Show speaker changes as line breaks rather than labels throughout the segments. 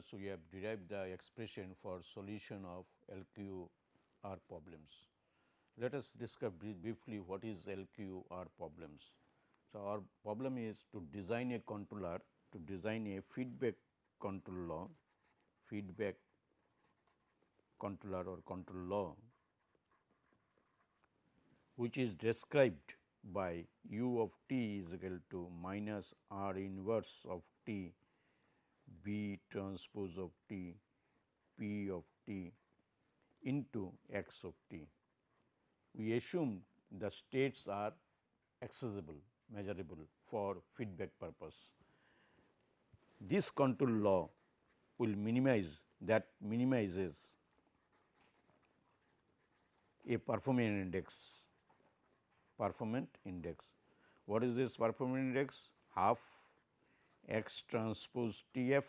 class we have derived the expression for solution of LQR problems. Let us discuss briefly what is LQR problems. So, our problem is to design a controller to design a feedback control law, feedback controller or control law which is described by u of t is equal to minus r inverse of t B transpose of t P of t into x of t. We assume the states are accessible measurable for feedback purpose. This control law will minimize that minimizes a performance index performance index. What is this performance index? Half x transpose T f,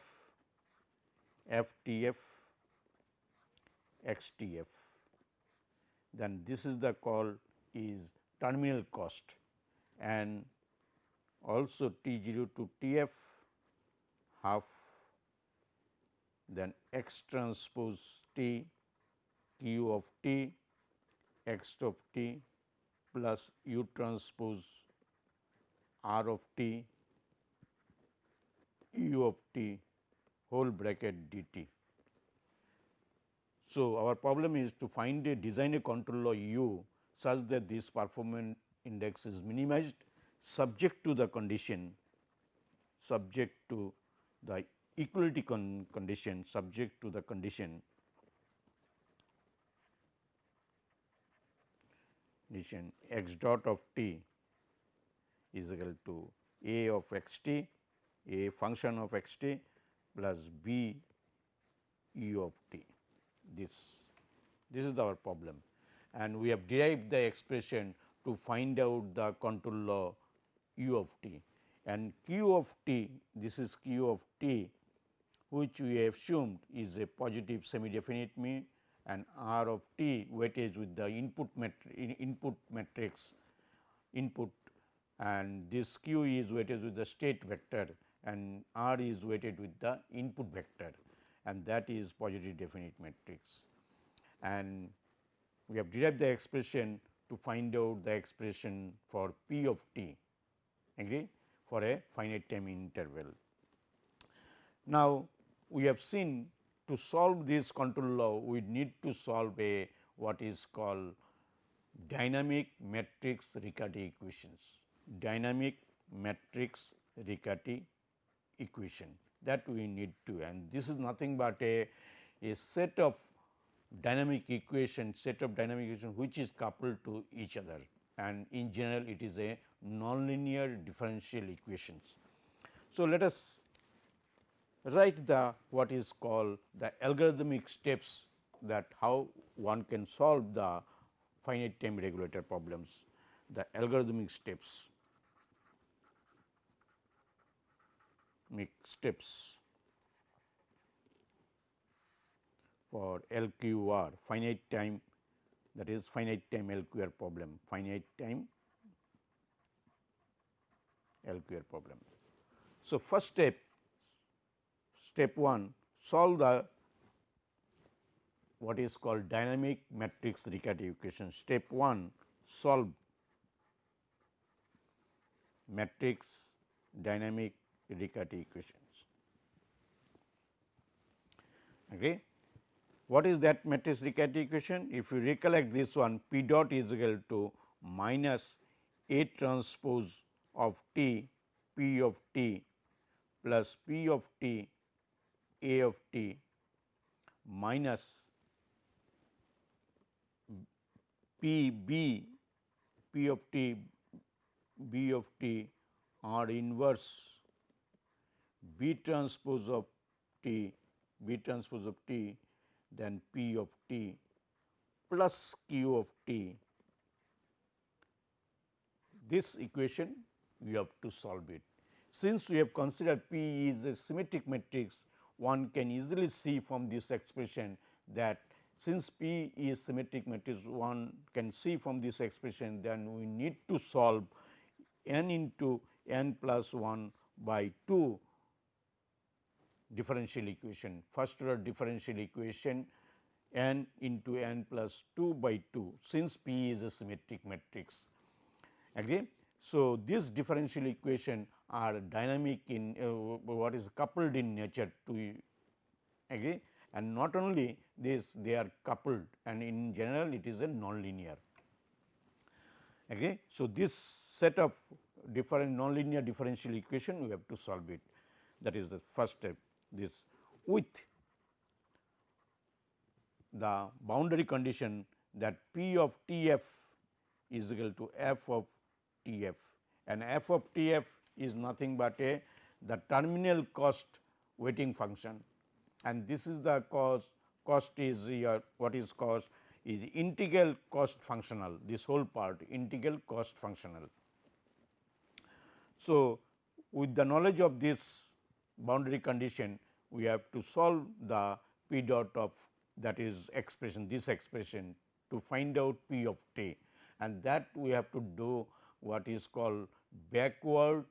f T f, x T f. Then this is the call is terminal cost and also T 0 to T f half then x transpose T q of T x of T plus u transpose r of T u of t whole bracket d t. So, our problem is to find a design a control law u such that this performance index is minimized subject to the condition subject to the equality con condition subject to the condition condition x dot of t is equal to a of x t a function of x t plus b u of t. This, this is our problem. And we have derived the expression to find out the control law u of t. And q of t this is q of t which we have assumed is a positive semi definite mean. And r of t weightage with the input matrix input matrix input. And this q is weighted with the state vector and R is weighted with the input vector and that is positive definite matrix. And we have derived the expression to find out the expression for P of t agree for a finite time interval. Now, we have seen to solve this control law we need to solve a what is called dynamic matrix Riccati equations. Dynamic matrix Riccati equation that we need to and this is nothing but a, a set of dynamic equation set of dynamic equation which is coupled to each other and in general it is a nonlinear differential equations. So, let us write the what is called the algorithmic steps that how one can solve the finite time regulator problems the algorithmic steps. Steps for LQR finite time that is finite time LQR problem finite time LQR problem. So, first step step 1 solve the what is called dynamic matrix Riccati equation. Step 1 solve matrix dynamic Riccati equations. Okay. What is that matrix Riccati equation? If you recollect this one P dot is equal to minus A transpose of t P of t plus P of t A of t minus P B P of t B of t R inverse B transpose of t, B transpose of t, then P of t plus Q of t. This equation we have to solve it. Since we have considered P is a symmetric matrix, one can easily see from this expression that since P is symmetric matrix, one can see from this expression then we need to solve n into n plus 1 by 2 differential equation, first order differential equation n into n plus 2 by 2 since P is a symmetric matrix. Agree? So, this differential equation are dynamic in uh, what is coupled in nature to agree and not only this they are coupled and in general it is a nonlinear. Agree? So, this set of different nonlinear differential equation we have to solve it that is the first step this with the boundary condition that P of T f is equal to f of T f. And f of T f is nothing but a the terminal cost weighting function. And this is the cost cost is your what is cost is integral cost functional. This whole part integral cost functional. So, with the knowledge of this boundary condition we have to solve the p dot of that is expression this expression to find out p of t and that we have to do what is called backward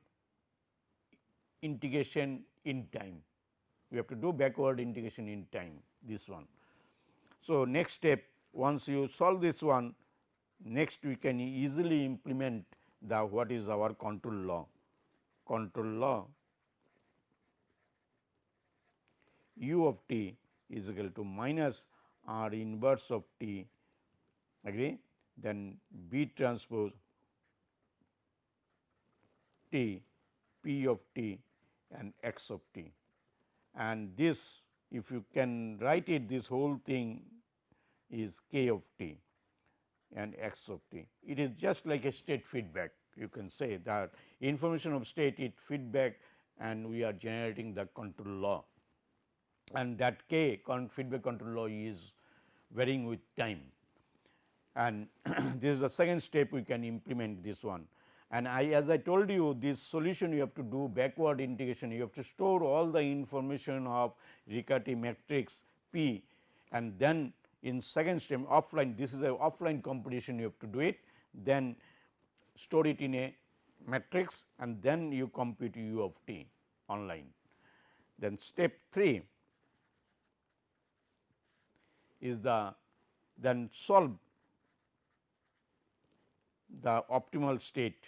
integration in time. We have to do backward integration in time this one. So, next step once you solve this one next we can easily implement the what is our control law. Control law u of t is equal to minus r inverse of t agree? Then B transpose t p of t and x of t. And this if you can write it this whole thing is k of t and x of t. It is just like a state feedback. You can say that information of state it feedback and we are generating the control law and that k feedback control law is varying with time and this is the second step we can implement this one. And I as I told you this solution you have to do backward integration you have to store all the information of Riccati matrix P and then in second step offline this is a offline computation you have to do it then store it in a matrix and then you compute u of t online. Then step 3 is the then solve the optimal state.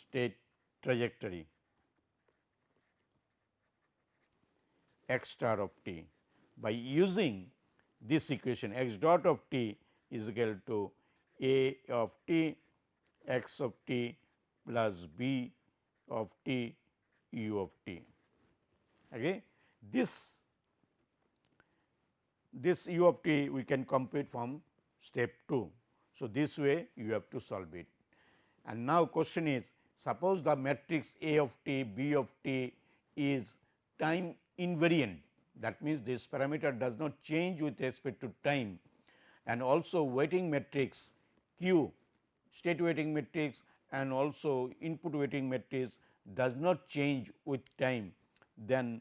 State trajectory. X star of t. By using this equation x dot of t is equal to a of t x of t plus b of t u of t. Okay. This this u of t we can compute from step 2. So, this way you have to solve it and now question is suppose the matrix A of t B of t is time invariant that means this parameter does not change with respect to time and also weighting matrix Q state weighting matrix and also input weighting matrix does not change with time then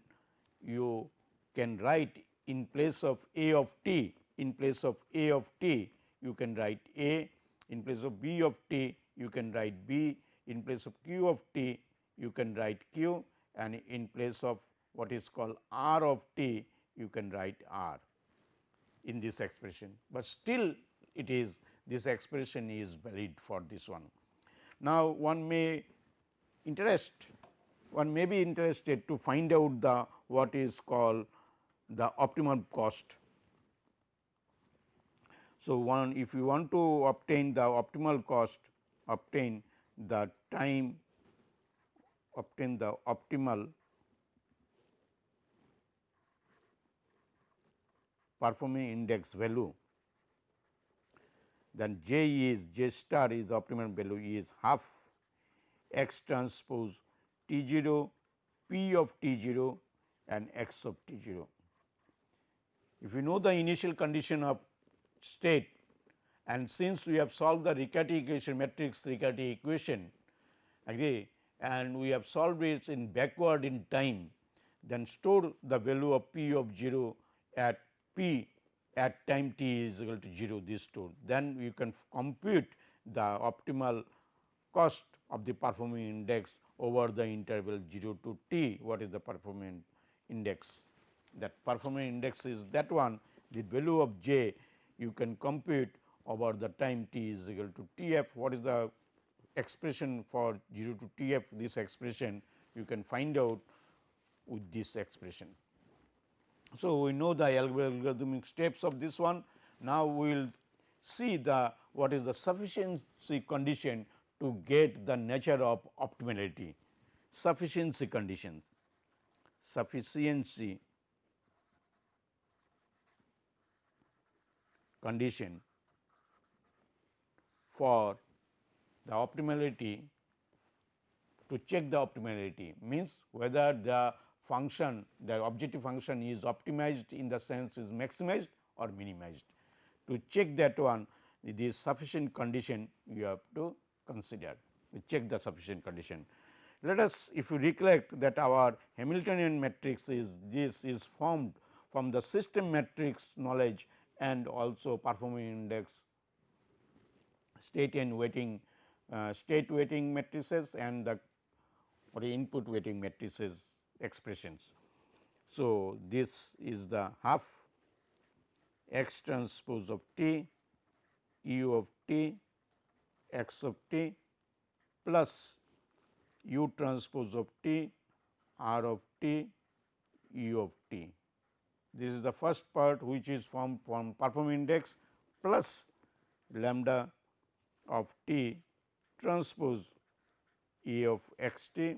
you can write in place of A of t in place of A of t you can write A in place of B of t you can write B in place of Q of t you can write Q and in place of what is called R of t you can write R in this expression, but still it is this expression is valid for this one. Now, one may interest one may be interested to find out the what is called the optimum cost. So, one if you want to obtain the optimal cost obtain the time obtain the optimal performing index value then j is j star is optimum value is half x transpose t 0 p of t 0 and x of t 0. If you know the initial condition of state and since we have solved the Riccati equation matrix Riccati equation agree and we have solved it in backward in time then store the value of p of 0 at p at time t is equal to 0 this store then you can compute the optimal cost of the performing index over the interval 0 to t what is the performance index that performance index is that one the value of j you can compute over the time t is equal to t f what is the expression for 0 to t f this expression you can find out with this expression. So, we know the algorithmic steps of this one. Now, we will see the what is the sufficiency condition to get the nature of optimality. Sufficiency condition, sufficiency condition for the optimality to check the optimality means whether the function the objective function is optimized in the sense is maximized or minimized. To check that one this sufficient condition you have to consider we check the sufficient condition. Let us if you recollect that our Hamiltonian matrix is this is formed from the system matrix knowledge and also performing index state and weighting uh, state weighting matrices and the or input weighting matrices expressions. So, this is the half x transpose of t u of t x of t plus u transpose of t r of t u of t. This is the first part which is formed from performing index plus lambda of t transpose E of x t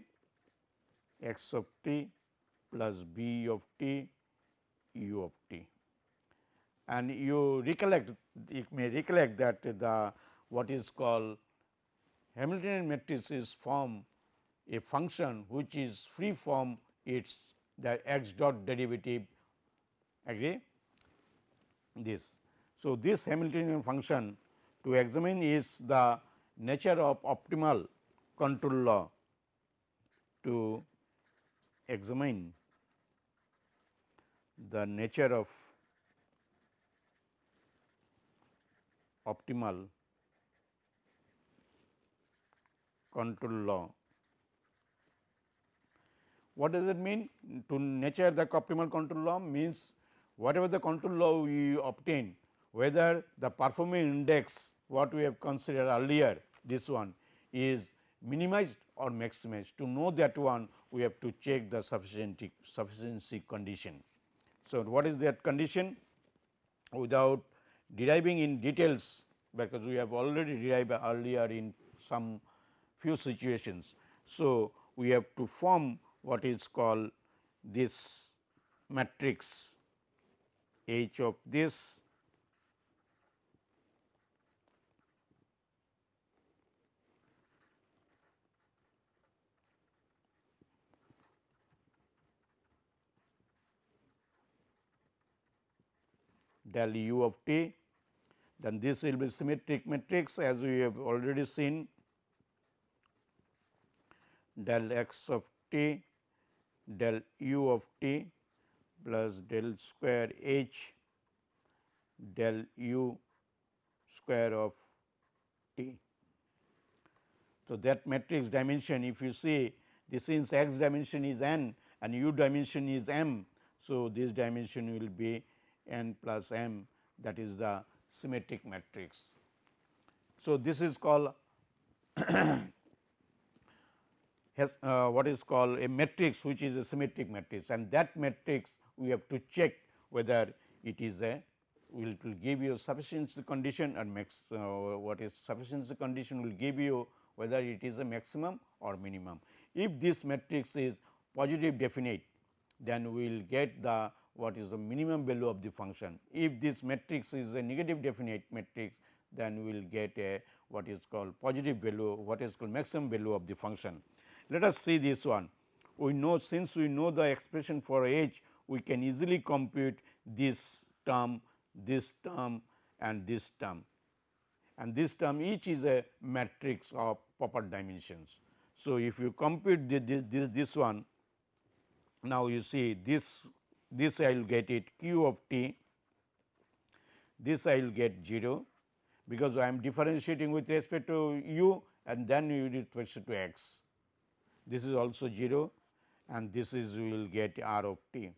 x of t plus b of t u of t. And you recollect you may recollect that the what is called Hamiltonian matrices form a function which is free from its the x dot derivative agree this. So, this Hamiltonian function to examine is the nature of optimal control law to examine the nature of optimal control law. What does it mean? To nature the optimal control law means whatever the control law we obtain, whether the performing index what we have considered earlier this one is minimized or maximized. To know that one we have to check the sufficiency, sufficiency condition. So, what is that condition? Without deriving in details, because we have already derived earlier in some few situations. So, we have to form what is called this matrix H of this del u of t, then this will be symmetric matrix as we have already seen del x of t del u of t plus del square h del u square of t. So, that matrix dimension if you see this since x dimension is n and u dimension is m. So, this dimension will be n plus m that is the symmetric matrix. So, this is called has uh, what is called a matrix which is a symmetric matrix and that matrix we have to check whether it is a will will give you sufficiency condition and max uh, what is sufficiency condition will give you whether it is a maximum or minimum. If this matrix is positive definite then we will get the what is the minimum value of the function. If this matrix is a negative definite matrix, then we will get a what is called positive value, what is called maximum value of the function. Let us see this one. We know since we know the expression for h, we can easily compute this term, this term and this term and this term each is a matrix of proper dimensions. So, if you compute this, this, this one, now you see this this I will get it q of t, this I will get 0, because I am differentiating with respect to u and then with respect to x. This is also 0 and this is we will get r of t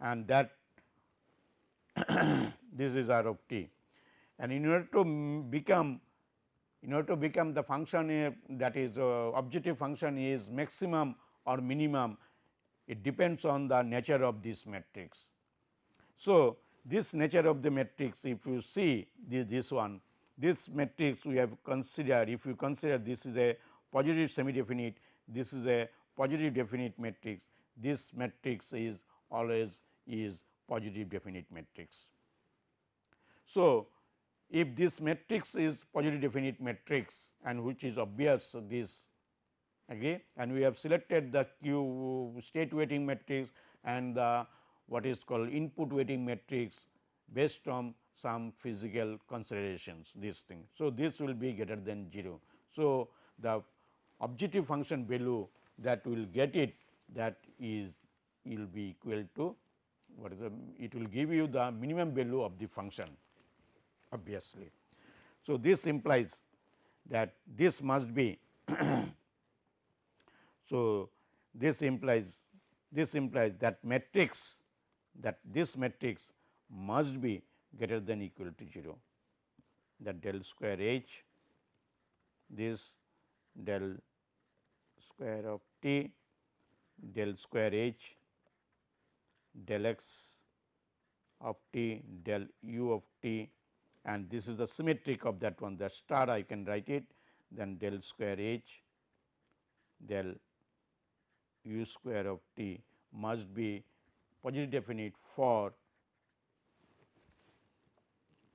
and that this is r of t. And in order to become in order to become the function that is uh, objective function is maximum or minimum it depends on the nature of this matrix. So, this nature of the matrix if you see this, this one this matrix we have considered if you consider this is a positive semi definite this is a positive definite matrix this matrix is always is positive definite matrix. So, if this matrix is positive definite matrix and which is obvious this agree and we have selected the q state weighting matrix and the what is called input weighting matrix based on some physical considerations this thing. So, this will be greater than 0. So, the objective function value that will get it that is will be equal to what is the it will give you the minimum value of the function obviously. So, this implies that this must be so this implies this implies that matrix that this matrix must be greater than equal to 0 that del square h this del square of t del square h del x of t del u of t and this is the symmetric of that one. The star I can write it. Then del square h del u square of t must be positive definite for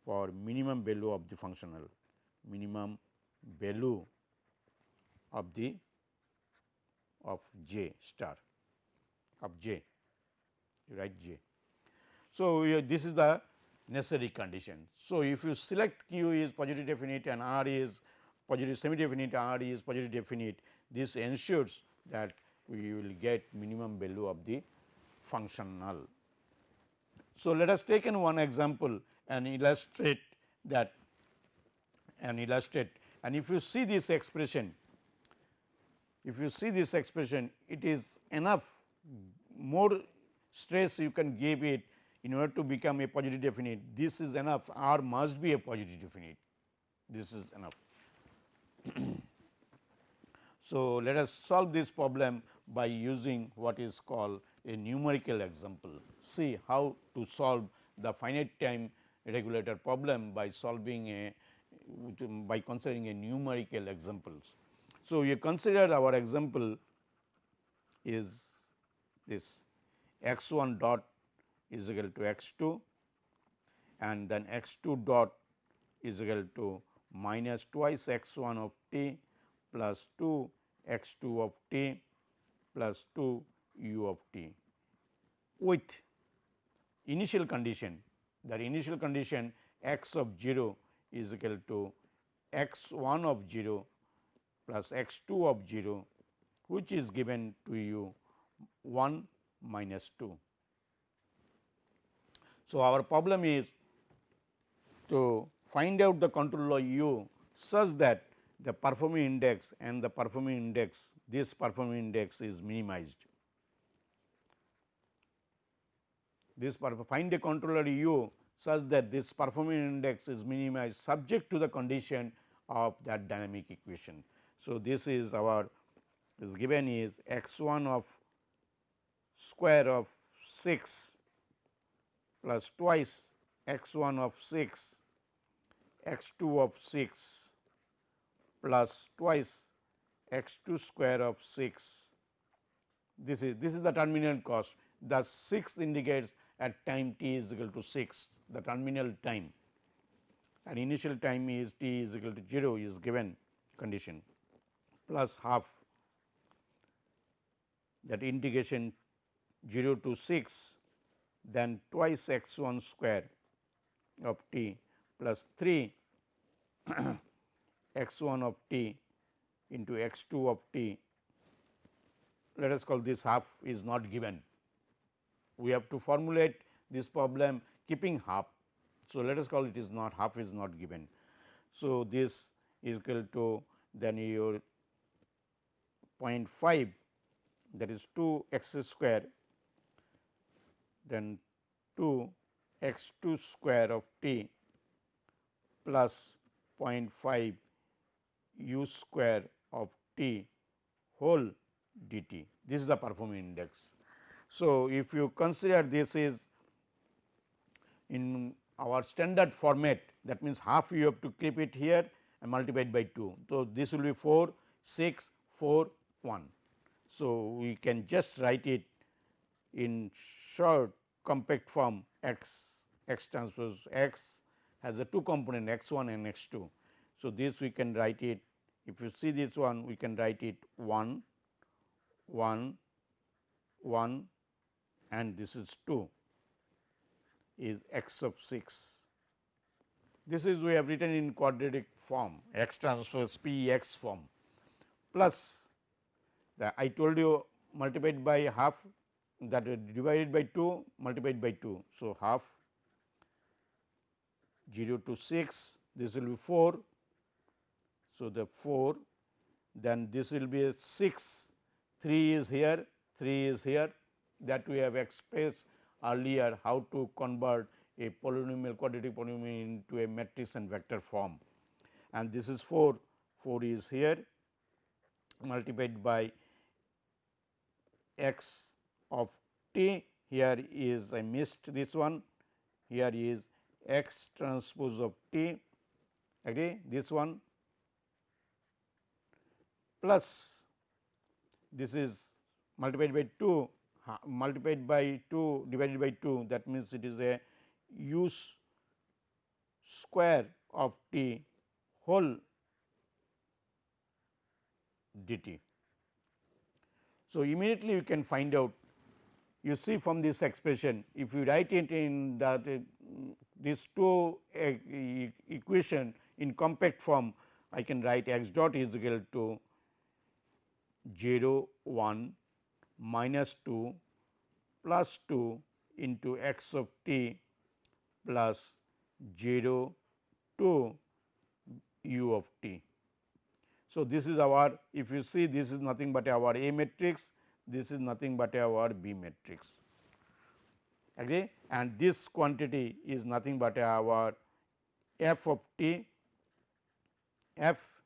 for minimum value of the functional minimum value of the of j star of j you write j. So, this is the necessary condition. So, if you select q is positive definite and r is positive semi definite r is positive definite this ensures that we will get minimum value of the functional. So, let us take in one example and illustrate that and illustrate and if you see this expression if you see this expression it is enough more stress you can give it in order to become a positive definite this is enough R must be a positive definite this is enough. so, let us solve this problem by using what is called a numerical example. See how to solve the finite time regulator problem by solving a um, by considering a numerical examples. So, you consider our example is this x 1 dot is equal to x 2 and then x 2 dot is equal to minus twice x 1 of t plus 2 x 2 of t plus 2 u of t with initial condition that initial condition x of 0 is equal to x 1 of 0 plus x 2 of 0 which is given to you 1 minus 2. So, our problem is to find out the control of u such that the performing index and the performing index this performing index is minimized. This find a controller u such that this performing index is minimized subject to the condition of that dynamic equation. So, this is our is given is x 1 of square of 6 plus twice x 1 of 6 x 2 of 6 plus twice x 2 square of 6. This is this is the terminal cost the 6 indicates at time t is equal to 6 the terminal time. And initial time is t is equal to 0 is given condition plus half. That integration 0 to 6 then twice x 1 square of t plus 3 x 1 of t into x 2 of t. Let us call this half is not given. We have to formulate this problem keeping half. So, let us call it is not half is not given. So, this is equal to then your 0.5 that is 2 x square then 2 x 2 square of t plus 0.5 u square of t whole dt. This is the performance index. So, if you consider this is in our standard format that means half you have to keep it here and multiplied by 2. So, this will be 4 6 4 1. So, we can just write it in short compact form x x transpose x has a two component x 1 and x 2. So, this we can write it if you see this one we can write it 1 1 1 and this is 2 is x of 6. This is we have written in quadratic form x transpose p x form plus the I told you multiplied by half that divided by 2 multiplied by 2. So, half 0 to 6 this will be 4. So, the 4 then this will be a 6 3 is here 3 is here that we have expressed earlier how to convert a polynomial quadratic polynomial into a matrix and vector form. And this is 4 4 is here multiplied by x of t. Here is I missed this one. Here is x transpose of t. Agree? This one. Plus this is multiplied by 2 multiplied by 2 divided by 2 that means it is a u square of t whole dt. So, immediately you can find out you see from this expression if you write it in that uh, two uh, equation in compact form I can write x dot is equal to 0 1 minus 2 plus 2 into x of t plus 0 2 u of t. So, this is our if you see this is nothing but our A matrix, this is nothing but our B matrix. Agree? And this quantity is nothing but our f of t. F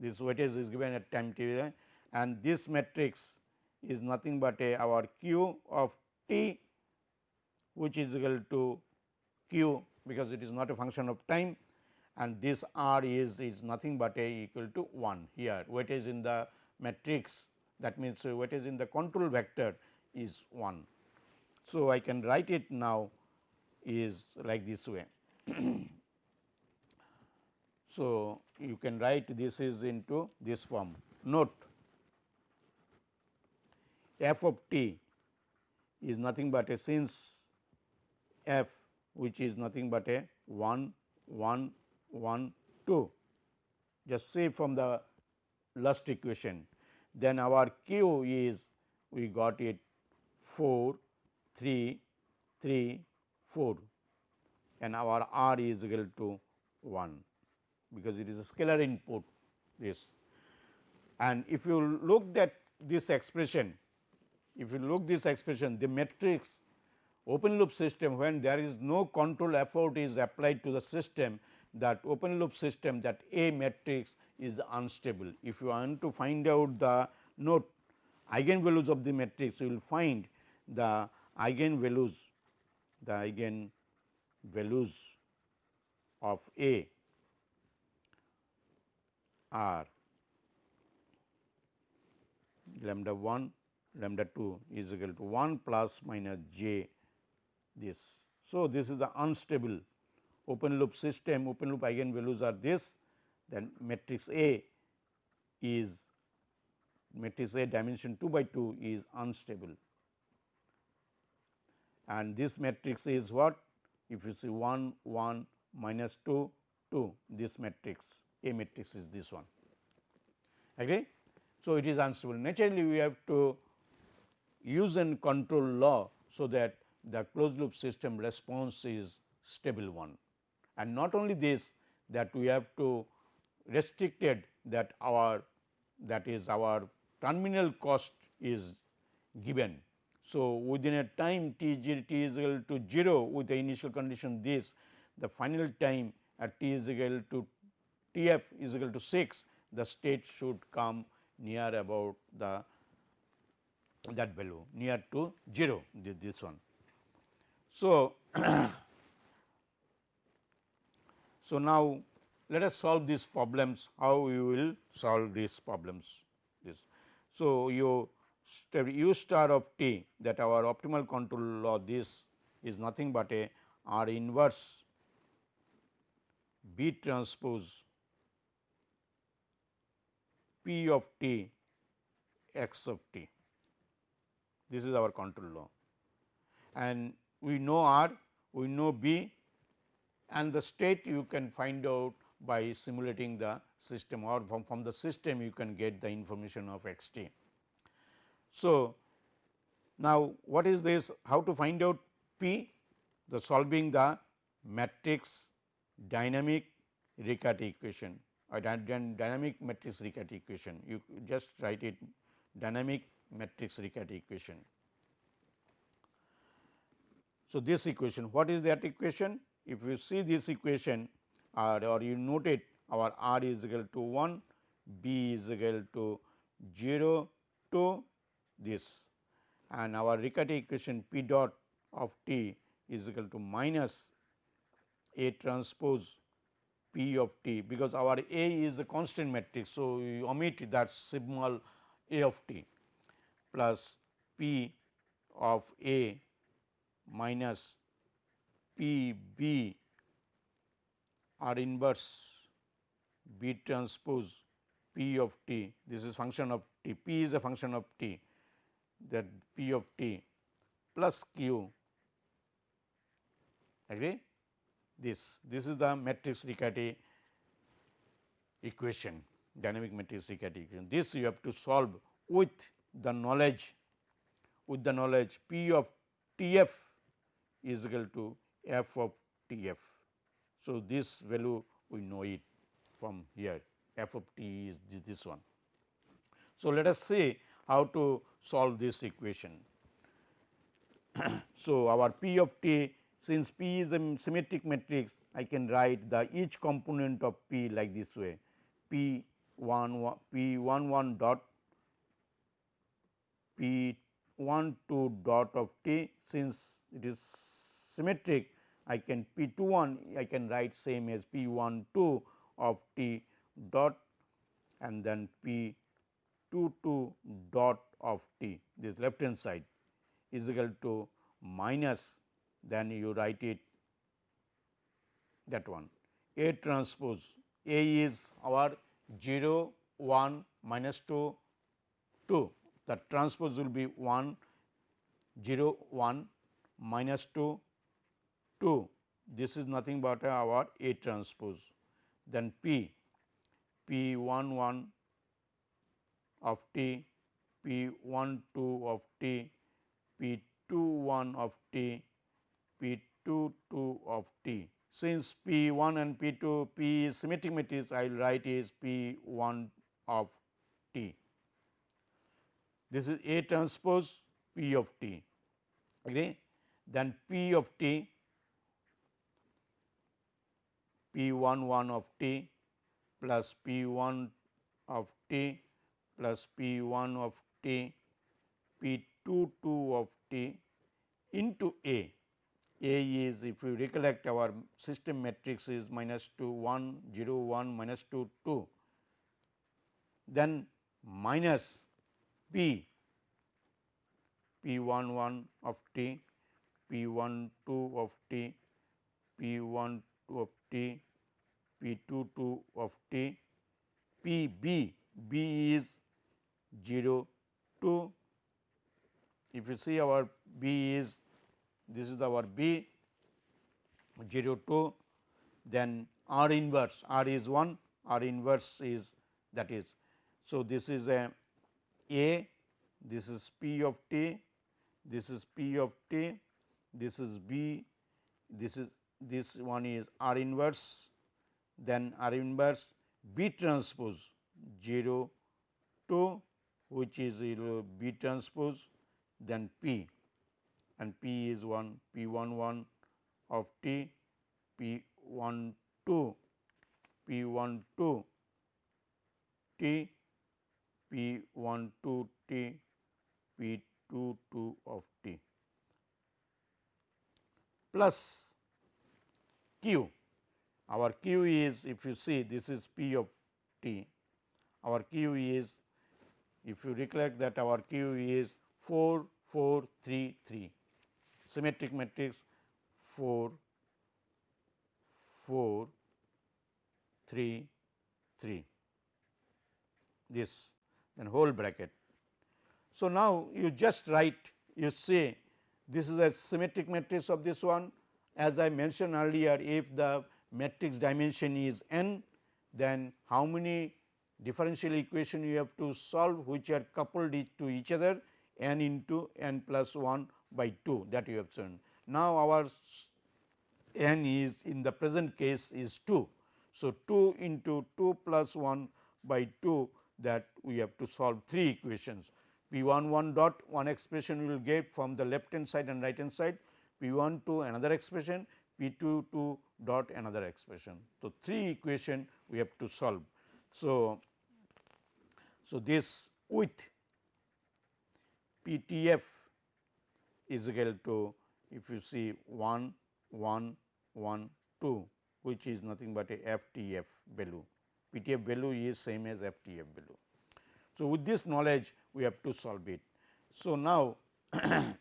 this weightage is given at time t and this matrix is nothing but a our q of t which is equal to q because it is not a function of time and this r is is nothing but a equal to 1 here weightage in the matrix that means weightage in the control vector is 1. So, I can write it now is like this way. so, you can write this is into this form note f of t is nothing but a since f which is nothing but a 1 1 1 2 just say from the last equation. Then our q is we got it 4 3 3 4 and our r is equal to 1 because it is a scalar input this. And if you look at this expression if you look this expression the matrix open loop system when there is no control effort is applied to the system that open loop system that A matrix is unstable. If you want to find out the note eigenvalues of the matrix, you will find the eigenvalues, the eigenvalues of A are lambda 1, lambda 2 is equal to 1 plus minus j this. So, this is the unstable open loop system, open loop eigenvalues are this, then matrix A is matrix A dimension 2 by 2 is unstable. And this matrix is what? If you see 1 1 minus 2 2 this matrix A matrix is this one. Agree. So, it is unstable. Naturally we have to use and control law. So, that the closed loop system response is stable one. And not only this that we have to restricted that our that is our terminal cost is given. So, within a time t, t is equal to 0 with the initial condition this the final time at t is equal to T f is equal to 6 the state should come near about the that value near to 0 this one. So, so now let us solve these problems how we will solve these problems this. So, you u star of t that our optimal control law this is nothing but a R inverse B transpose P of t x of t. This is our control law. And we know R, we know B and the state you can find out by simulating the system or from, from the system you can get the information of x t. So, now what is this? How to find out P? The solving the matrix dynamic Riccati equation. Or dynamic matrix Riccati equation. You just write it dynamic matrix Riccati equation. So, this equation what is that equation? If you see this equation or, or you note it our r is equal to 1, b is equal to 0 to this and our Riccati equation p dot of t is equal to minus A transpose P of t because our A is a constant matrix. So, you omit that symbol A of t plus P of A minus P B R inverse. B transpose P of t. This is function of t. P is a function of t. That P of t plus Q. Agree? This this is the matrix Riccati equation dynamic matrix Riccati equation. This you have to solve with the knowledge with the knowledge P of T f is equal to f of T f. So, this value we know it from here f of t is this one. So, let us see how to solve this equation. so, our P of t since P is a symmetric matrix I can write the each component of P like this way P 1 1 P 1 1 dot P 1 2 dot of t since it is symmetric I can P 2 1 I can write same as P 1 2 of t dot and then P 2 2 dot of t this left hand side is equal to minus then you write it that one. A transpose A is our 0 1 minus 2 2 the transpose will be 1 0 1 minus 2 2 this is nothing but our A transpose. Then P P 1 1 of t P 1 2 of t P 2 1 of t P 2 2 of t. Since P 1 and P 2 P is symmetric matrix I will write is P 1 of this is A transpose P of t agree then P of t P 1 1 of t plus P 1 of t plus P 1 of t P 2 2 of t into A. A is if you recollect our system matrix is minus 2 1 0 1 minus 2 2 then minus P P 1 1 of t, P 1 2 of t, P 1 2 of t, P 2 2 of t, P b, b is 0 2. If you see our b is this is our b 0 2, then R inverse R is 1, R inverse is that is. So, this is a a, this is P of t, this is P of t, this is B, this is this one is R inverse, then R inverse B transpose 0 2 which is B transpose then P. And P is 1 P 1 1 of T P 1 2 P 1 2 T P 1 2 T P 2 2 of T. Plus Q. Our Q is if you see this is P of T, our Q is if you recollect that our Q is 4 4 3 3 symmetric matrix 4 4 3 3 this then whole bracket. So, now you just write you say this is a symmetric matrix of this one as I mentioned earlier if the matrix dimension is n then how many differential equation you have to solve which are coupled to each other n into n plus 1 by 2 that you have shown. Now, our n is in the present case is 2. So, 2 into 2 plus 1 by 2 that we have to solve 3 equations. P 1 1 dot one expression we will get from the left hand side and right hand side, P 1 2 another expression, P 2 2 dot another expression. So, 3 equation we have to solve. So, so this with P T F is equal to if you see 1 1 1 2 which is nothing but a FTF value. PTF value is same as FTF value. So, with this knowledge we have to solve it. So, now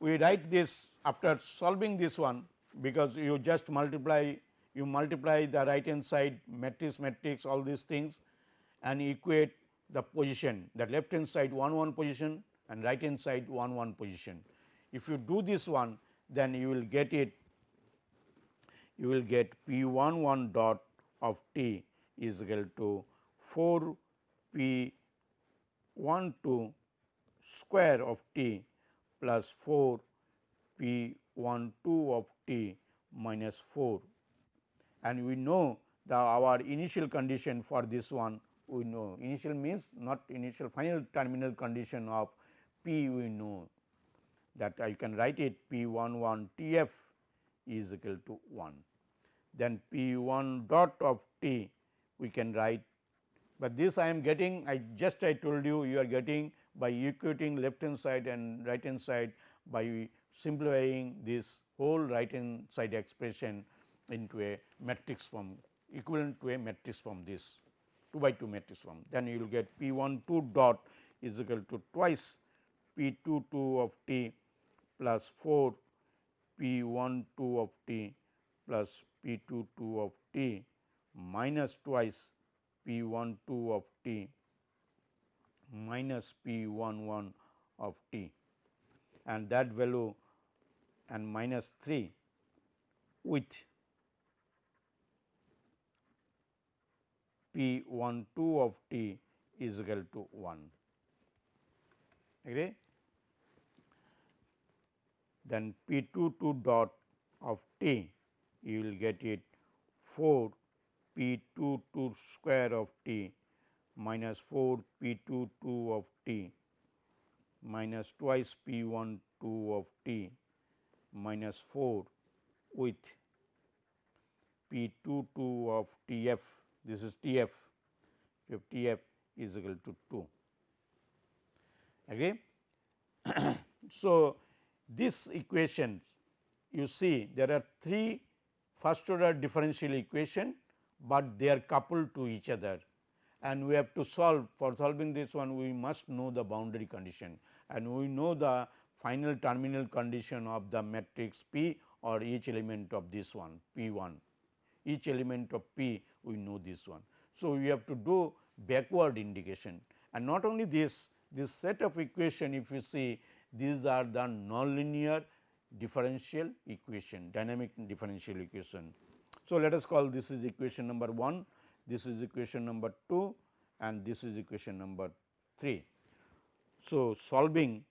we write this after solving this one because you just multiply you multiply the right hand side matrix matrix all these things and equate the position the left hand side 1 1 position and right hand side 1 1 position. If you do this one then you will get it you will get P 1 1 dot of t is equal to 4 P 1 2 square of t plus 4 P 1 2 of t minus 4 and we know the our initial condition for this one we know. Initial means not initial final terminal condition of p we know. That I can write it p 1 1 t f is equal to 1. Then p 1 dot of t we can write, but this I am getting I just I told you you are getting by equating left hand side and right hand side by simplifying this whole right hand side expression into a matrix form equivalent to a matrix form this 2 by 2 matrix form. Then you will get P 1 2 dot is equal to twice P 2 2 of t plus 4 P 1 2 of t plus P 2 2 of t minus twice P 1 2 of t minus P 1 1 of t and that value and minus 3 with P 1 2 of t is equal to 1 agree. Then P 2 2 dot of t you will get it 4 P 2 2 square of t minus 4 P 2 2 of t minus twice P 1 2 of t minus 4 with P 2 2 of T f. This is T f. If T f is equal to 2 agree. so, this equation you see there are three first order differential equation, but they are coupled to each other. And we have to solve for solving this one we must know the boundary condition. And we know the final terminal condition of the matrix P or each element of this one P 1 each element of P we know this one. So, we have to do backward integration and not only this this set of equation if you see these are the nonlinear differential equation, dynamic differential equation. So, let us call this is equation number 1, this is equation number 2 and this is equation number 3. So, solving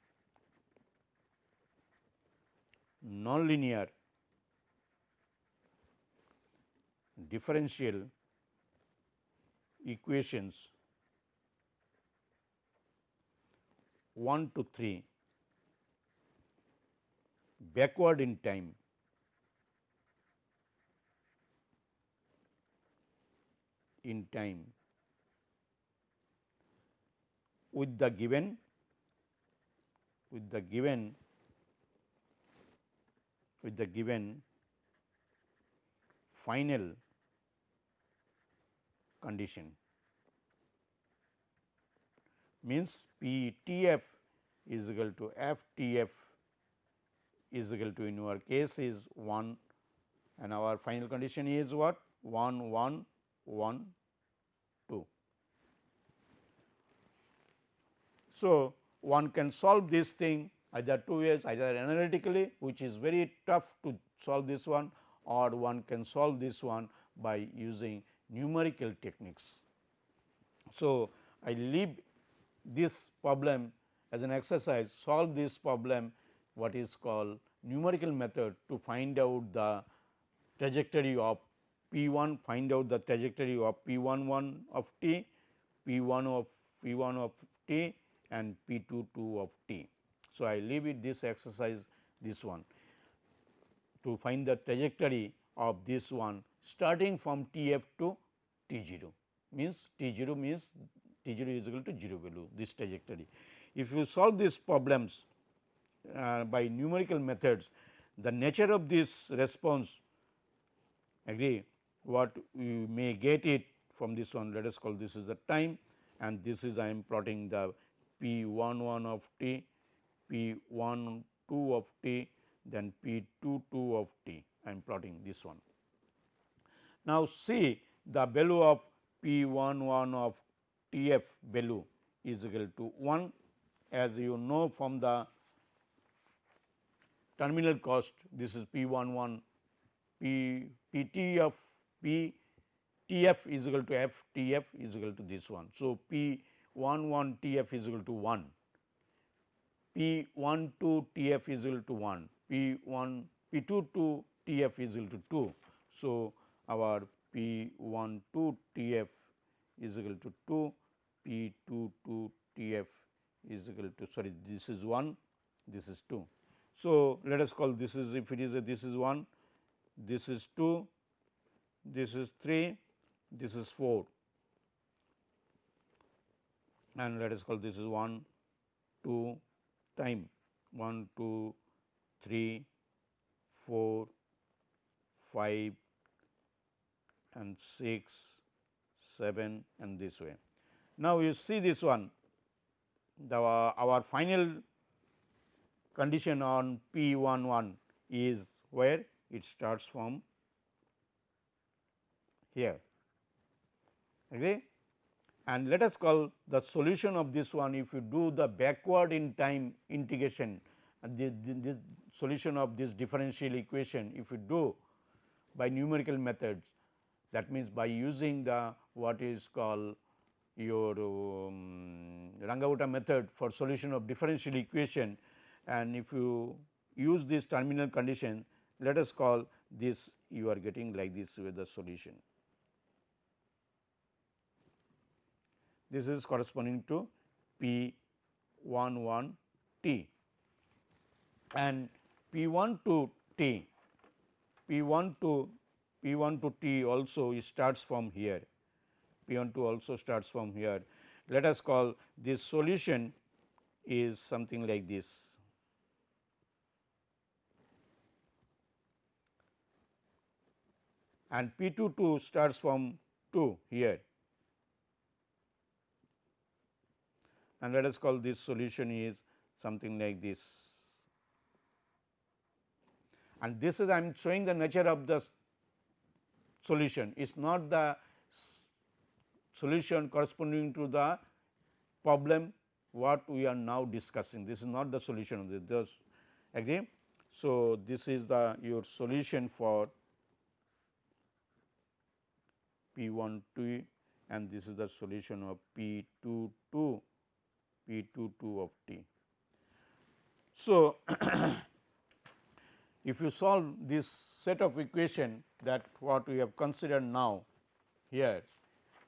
nonlinear differential equations 1 to 3 backward in time. In time. With the given with the given with the given final condition. Means P T f is equal to F T f is equal to in our case is 1 and our final condition is what 1 1 1 2. So, one can solve this thing either two ways either analytically which is very tough to solve this one or one can solve this one by using numerical techniques. So, I leave this problem as an exercise solve this problem what is called numerical method to find out the trajectory of P 1 find out the trajectory of P 1 1 of t, P 1 of P 1 of t and P 2 2 of t. So, I leave it this exercise this one to find the trajectory of this one starting from T f to T 0 means T 0 means T 0 is equal to 0 value this trajectory. If you solve these problems uh, by numerical methods the nature of this response agree what you may get it from this one let us call this is the time and this is I am plotting the P 1 1 of t, P 1 2 of t, then P 2 2 of t I am plotting this one. Now, see the value of P 1 1 of T f value is equal to 1 as you know from the terminal cost this is P 1 1 P P t of P T f is equal to f T f is equal to this one. So, P 1 1 T f is equal to 1, P 1 2 T f is equal to 1, P 1 P 2 2 T f is equal to 2. So, our P 1 2 T f is equal to 2, P 2 2 T f is equal to sorry this is 1, this is 2. So, let us call this is if it is a this is 1, this is 2, this is 3, this is 4 and let us call this is 1, 2 time 1, 2, 3, 4, 5 and 6, 7 and this way. Now, you see this one the our final condition on P 1 1 is where it starts from? Here. Agree and let us call the solution of this one if you do the backward in time integration this, solution of this differential equation if you do by numerical methods that means by using the what is called your um, Runge-Kutta method for solution of differential equation and if you use this terminal condition let us call this you are getting like this with the solution. This is corresponding to P 1 1 t and P 1 to t, P 1 to P 1 to t also starts from here, P 1 to also starts from here. Let us call this solution is something like this. And P 2 2 starts from 2 here and let us call this solution is something like this. And this is I am showing the nature of the solution it is not the solution corresponding to the problem what we are now discussing. This is not the solution of this, agree. So, this is the your solution for P 1 2 and this is the solution of P 2 2 P 2 2 of t. So, if you solve this set of equation that what we have considered now here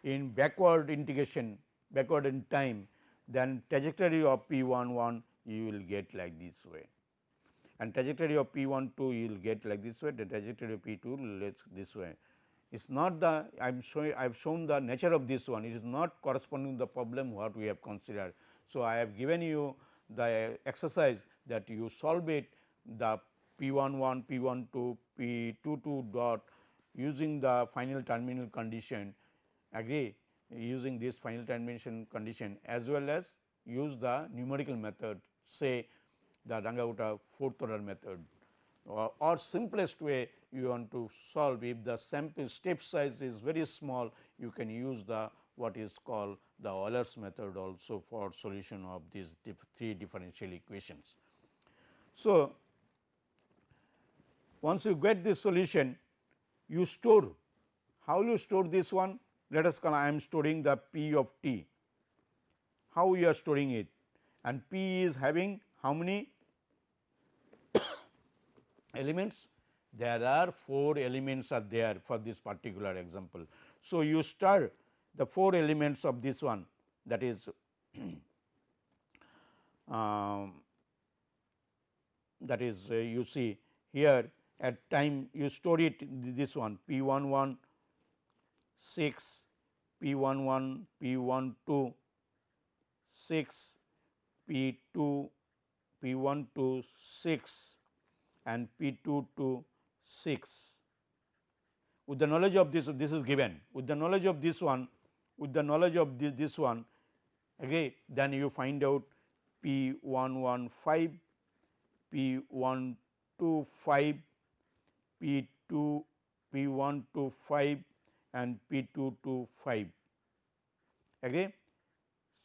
in backward integration backward in time then trajectory of P 1 1 you will get like this way and trajectory of P 1 2 you will get like this way the trajectory of P 2 let this way. Is not the I am showing I have shown the nature of this one. It is not corresponding to the problem what we have considered. So, I have given you the exercise that you solve it the P 1 1 P 1 2 P 2 2 dot using the final terminal condition. Agree? Using this final termination condition as well as use the numerical method say the Runge-Kutta fourth order method or, or, simplest way you want to solve. If the sample step size is very small you can use the what is called the Euler's method also for solution of these dif three differential equations. So, once you get this solution you store. How you store this one? Let us call I am storing the p of t. How you are storing it? And p is having how many elements? There are 4 elements are there for this particular example. So, you start the 4 elements of this one that is um, that is uh, you see here at time you store it this one p 1 1 6 p 1 1 p 1 2 6 p 2 P 1 to 6 and P 2 to 6. With the knowledge of this, this is given. With the knowledge of this one, with the knowledge of this, this one, okay, then you find out P 1 1 5, P 1 2 5, P 2 P 1 to 5 and P 2 to 5. Agree?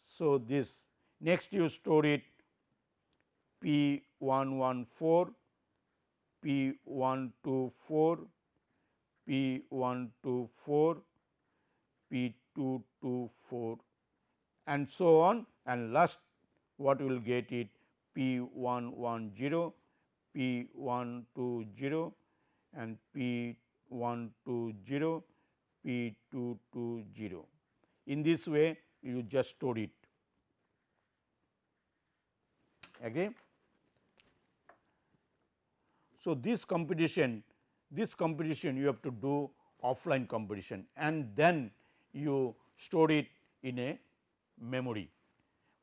So, this next you store it P 1 1 4, P 1 2 4, P 1 2 4, P 2 2 4 and so on and last what we will get it P 1 1 0, P 1 2 0 and P 1 2 0, P 2 2 0. In this way you just store it agree. So, this competition this competition you have to do offline competition and then you store it in a memory.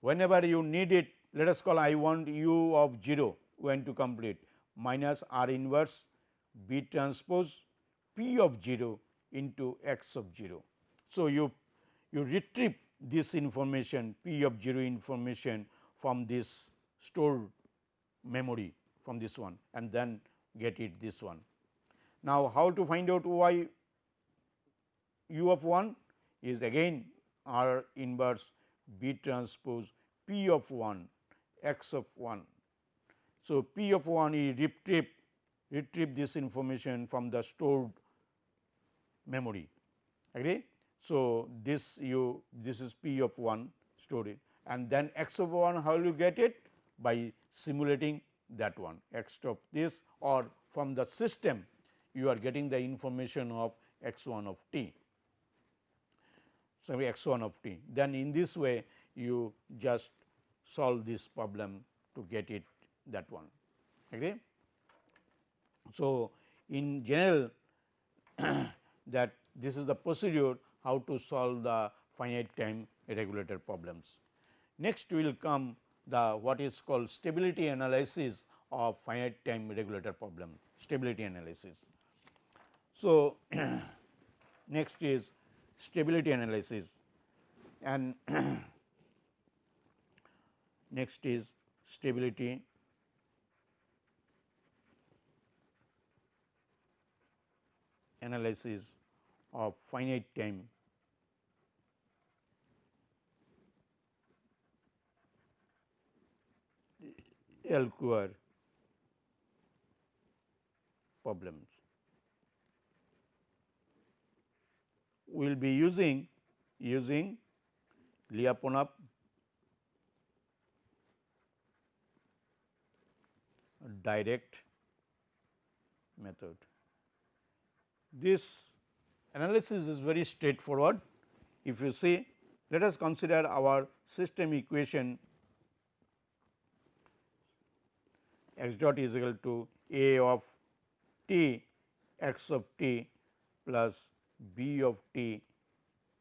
Whenever you need it let us call I want u of 0 when to complete minus r inverse b transpose p of 0 into x of 0. So, you you retrieve this information p of 0 information from this stored memory from this one and then get it this one. Now, how to find out y u of 1 is again R inverse B transpose P of 1 x of 1. So, P of 1 is retrieve retrieve this information from the stored memory agree. So, this you this is P of 1 stored and then x of 1 how will you get it by simulating that one x of this or from the system you are getting the information of x 1 of t. So, x 1 of t then in this way you just solve this problem to get it that one agree. So, in general that this is the procedure how to solve the finite time regulator problems. Next we will come the what is called stability analysis of finite time regulator problem stability analysis. So, next is stability analysis and next is stability analysis of finite time LQR problems. We will be using using Lyapunov direct method. This analysis is very straightforward. If you see, let us consider our system equation x dot is equal to a of t x of t plus b of t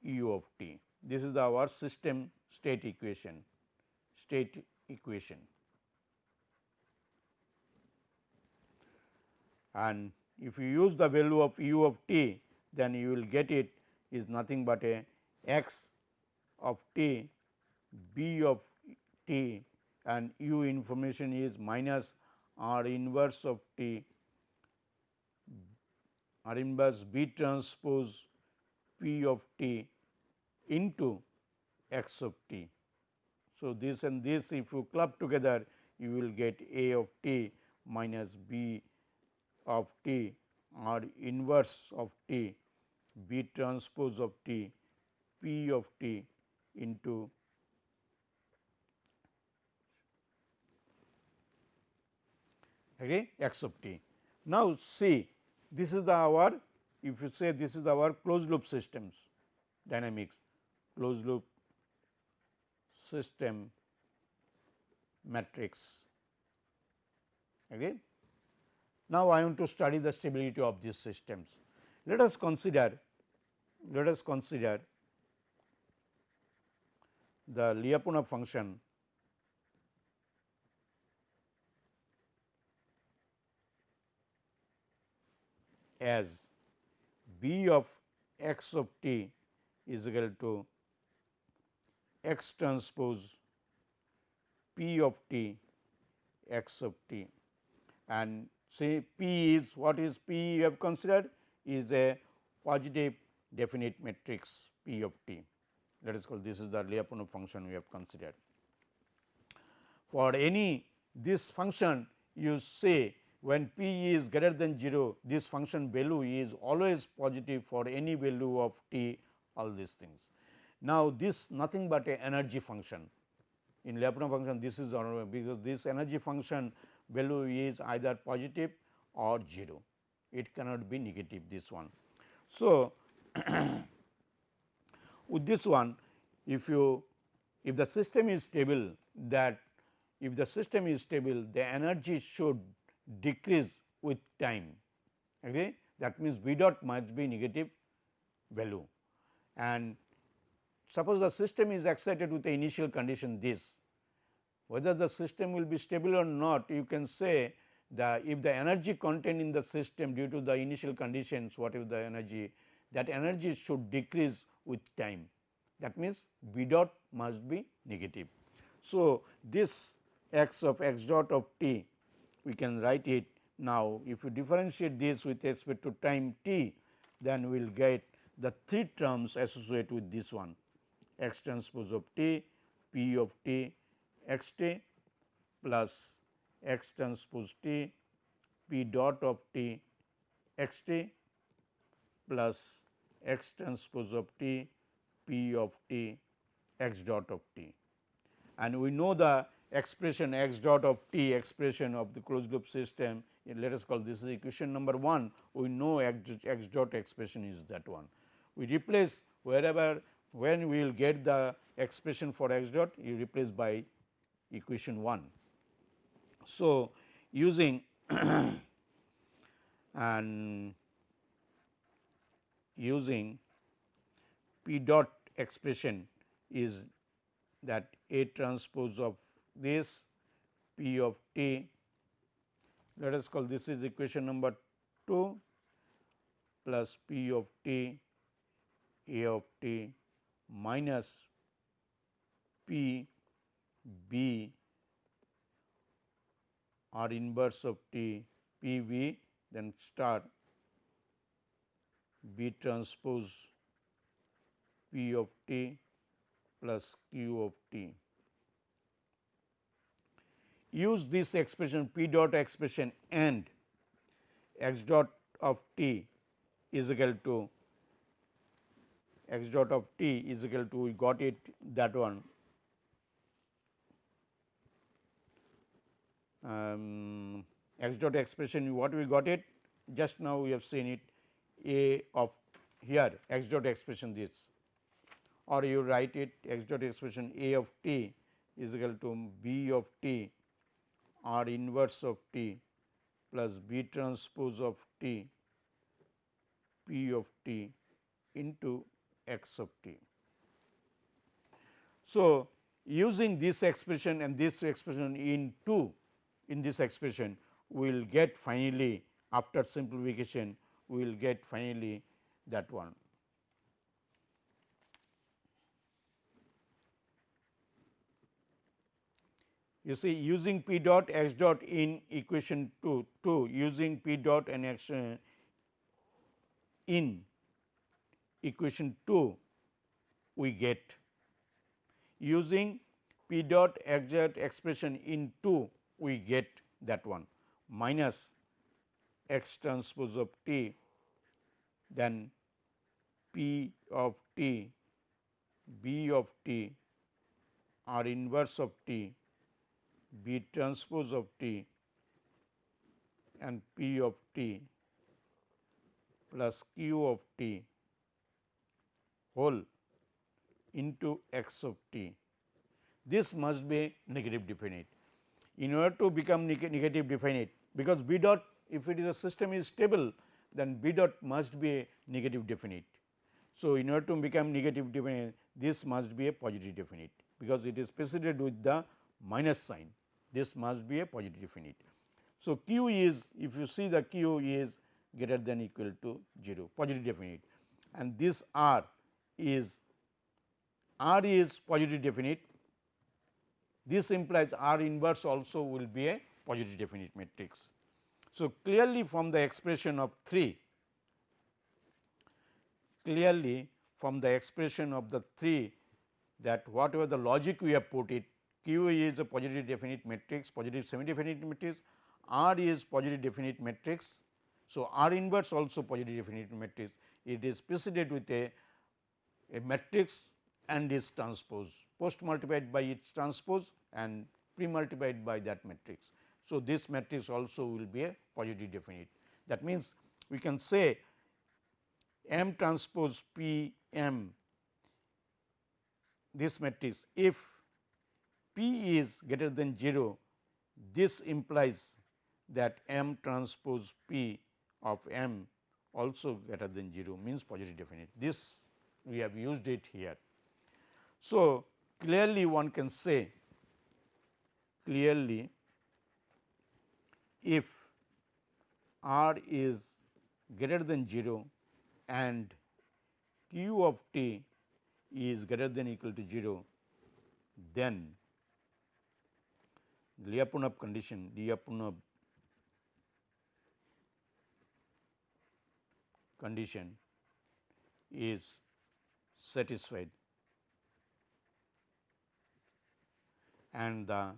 u of t. This is our system state equation, state equation. And if you use the value of u of t, then you will get it is nothing but a x of t, b of t and u information is minus r inverse of t, r inverse b transpose p of t into x of t. So, this and this if you club together you will get a of t minus b of t or inverse of t b transpose of t p of t into okay, x of t. Now, see this is the our if you say this is our closed loop systems dynamics closed loop system matrix. Okay. Now, I want to study the stability of these systems. Let us consider let us consider the Lyapunov function as b of x of t is equal to x transpose p of t x of t and say p is what is p you have considered is a positive definite matrix p of t. Let us call this is the Lyapunov function we have considered. For any this function you say when p is greater than 0 this function value is always positive for any value of t all these things. Now, this nothing but a energy function in Lyapunov function this is because this energy function value is either positive or 0 it cannot be negative this one. So, with this one if you if the system is stable that if the system is stable the energy should decrease with time okay? That means V dot must be negative value. And suppose the system is excited with the initial condition this whether the system will be stable or not you can say the if the energy contained in the system due to the initial conditions whatever the energy that energy should decrease with time. That means V dot must be negative. So, this x of x dot of t we can write it now if you differentiate this with respect to time t then we will get the three terms associated with this one x transpose of t, p of t, x t plus x transpose t, p dot of t, x t plus x transpose of t, p of t, x dot of t. And we know the expression x dot of t expression of the closed loop system let us call this is equation number 1 we know x, x dot expression is that one. We replace wherever when we will get the expression for x dot you replace by equation 1. So, using and using p dot expression is that A transpose of this P of t let us call this is equation number 2 plus P of t A of t minus P B R inverse of t P V then star B transpose P of t plus Q of t use this expression p dot expression and x dot of t is equal to x dot of t is equal to we got it that one. Um, x dot expression what we got it? Just now we have seen it a of here x dot expression this. Or you write it x dot expression a of t is equal to b of t r inverse of t plus b transpose of t p of t into x of t. So, using this expression and this expression in 2 in this expression we will get finally after simplification we will get finally that one. You see using p dot x dot in equation 2, 2 using p dot and x uh, in equation 2 we get. Using p dot x dot expression in 2 we get that one. Minus x transpose of t then p of t b of t r inverse of t B transpose of T and P of T plus Q of T whole into x of t. This must be negative definite. In order to become negative definite, because V dot if it is a system is stable, then V dot must be a negative definite. So, in order to become negative definite, this must be a positive definite, because it is preceded with the minus sign this must be a positive definite. So, q is if you see the q is greater than equal to 0 positive definite and this r is r is positive definite this implies r inverse also will be a positive definite matrix. So, clearly from the expression of 3 clearly from the expression of the 3 that whatever the logic we have put it Q is a positive definite matrix, positive semi definite matrix, R is positive definite matrix. So, R inverse also positive definite matrix, it is preceded with a, a matrix and its transpose, post multiplied by its transpose and pre multiplied by that matrix. So, this matrix also will be a positive definite. That means, we can say M transpose P M this matrix if P is greater than 0, this implies that M transpose P of M also greater than 0 means positive definite. This we have used it here. So, clearly one can say clearly if R is greater than 0 and Q of t is greater than equal to 0, then Lyapunov condition, Lyapunov condition is satisfied and the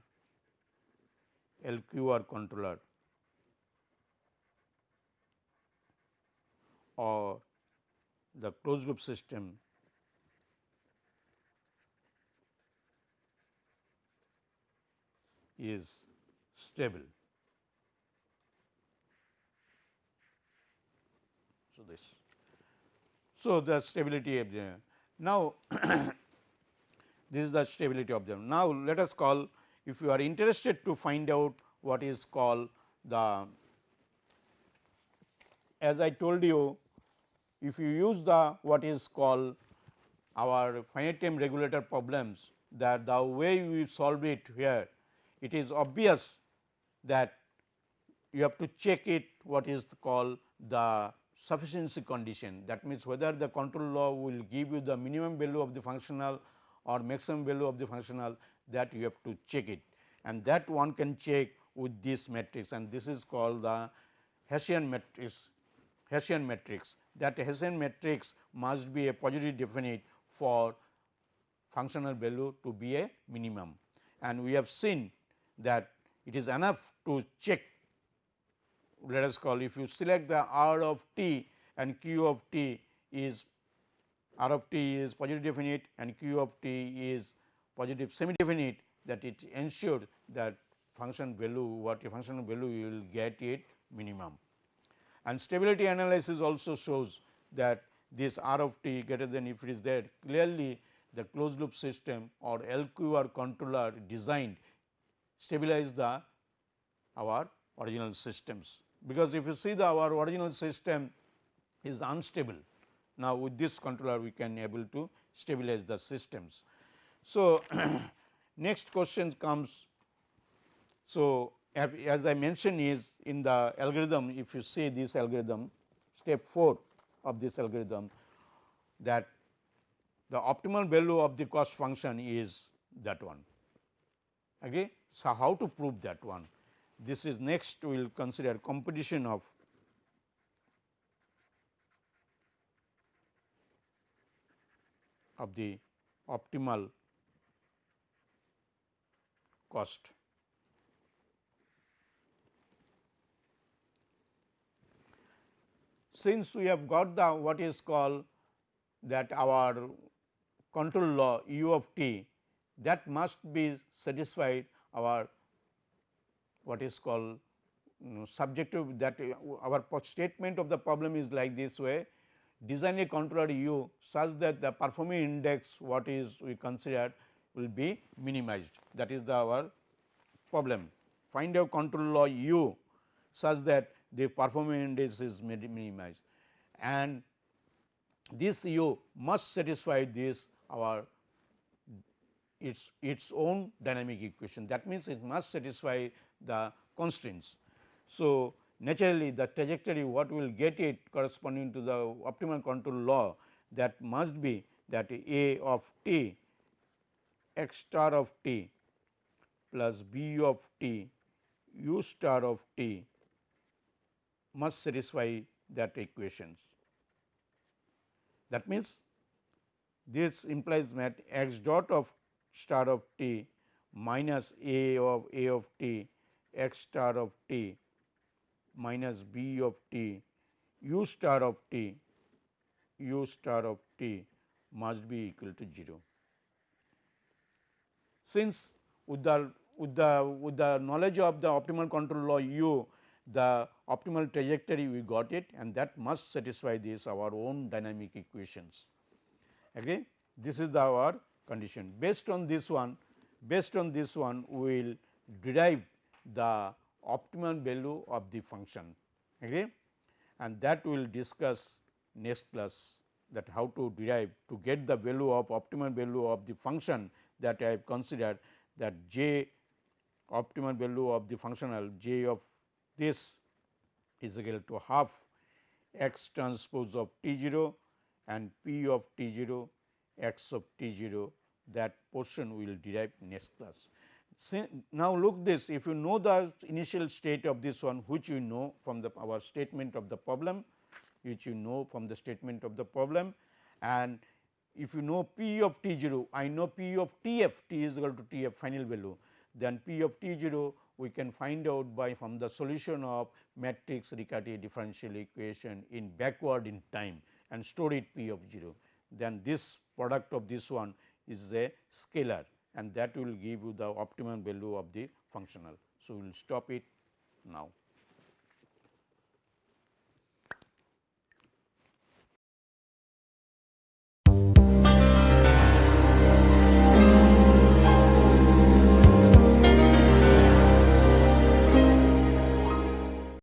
LQR controller or the closed loop system is stable. So, this. So, the stability of the now this is the stability of them. Now, let us call if you are interested to find out what is called the as I told you if you use the what is called our finite time regulator problems that the way we solve it here it is obvious that you have to check it what is called the sufficiency condition. That means, whether the control law will give you the minimum value of the functional or maximum value of the functional that you have to check it. And that one can check with this matrix and this is called the Hessian matrix Hessian matrix. That Hessian matrix must be a positive definite for functional value to be a minimum. And we have seen that it is enough to check let us call if you select the R of t and Q of t is R of t is positive definite and Q of t is positive semi definite that it ensures that function value what a function value you will get it minimum. and stability analysis also shows that this R of t greater than if it is there clearly the closed loop system or LQR controller designed stabilize the our original systems. Because if you see the our original system is unstable. Now, with this controller we can able to stabilize the systems. So, next question comes. So, as I mentioned is in the algorithm if you see this algorithm step 4 of this algorithm that the optimal value of the cost function is that one. Okay. So, how to prove that one? This is next we will consider competition of of the optimal cost. Since we have got the what is called that our control law u of t that must be satisfied our what is called um, subjective that uh, our statement of the problem is like this way. Design a controller u such that the performing index what is we consider will be minimized. That is the our problem. Find a control law u such that the performing index is minimized. And this u must satisfy this our its its own dynamic equation that means it must satisfy the constraints. So, naturally the trajectory what will get it corresponding to the optimal control law that must be that A of t x star of t plus b of t u star of t must satisfy that equations. That means, this implies that x dot of star of t minus a of a of t x star of t minus b of t u star of t u star of t must be equal to 0. Since with the with the with the knowledge of the optimal control law u the optimal trajectory we got it and that must satisfy this our own dynamic equations. Again this is the our condition. Based on this one based on this one we will derive the optimal value of the function. Agree? And that we will discuss next class that how to derive to get the value of optimal value of the function that I have considered that j optimal value of the functional j of this is equal to half x transpose of t 0 and p of t 0 x of t 0 that portion we will derive next class. Now, look this if you know the initial state of this one which you know from the our statement of the problem which you know from the statement of the problem and if you know p of t 0 I know p of t f t is equal to t f final value then p of t 0 we can find out by from the solution of matrix Riccati differential equation in backward in time and store it p of 0 then this product of this one is a scalar and that will give you the optimum value of the functional. So, we will stop it now.